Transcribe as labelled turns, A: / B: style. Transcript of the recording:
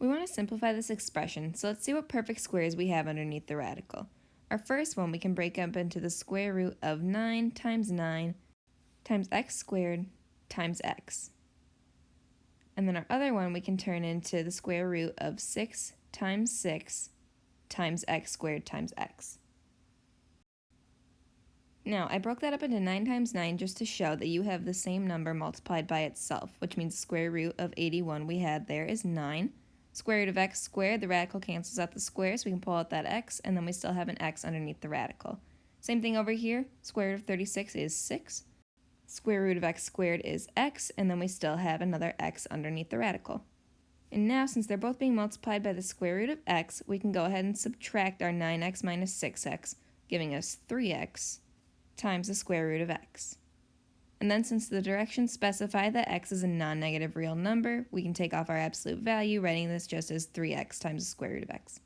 A: We want to simplify this expression, so let's see what perfect squares we have underneath the radical. Our first one we can break up into the square root of 9 times 9 times x squared times x. And then our other one we can turn into the square root of 6 times 6 times x squared times x. Now, I broke that up into 9 times 9 just to show that you have the same number multiplied by itself, which means the square root of 81 we had there is 9. Square root of x squared, the radical cancels out the square, so we can pull out that x, and then we still have an x underneath the radical. Same thing over here, square root of 36 is 6. Square root of x squared is x, and then we still have another x underneath the radical. And now, since they're both being multiplied by the square root of x, we can go ahead and subtract our 9x minus 6x, giving us 3x times the square root of x. And then since the directions specify that x is a non-negative real number, we can take off our absolute value, writing this just as 3x times the square root of x.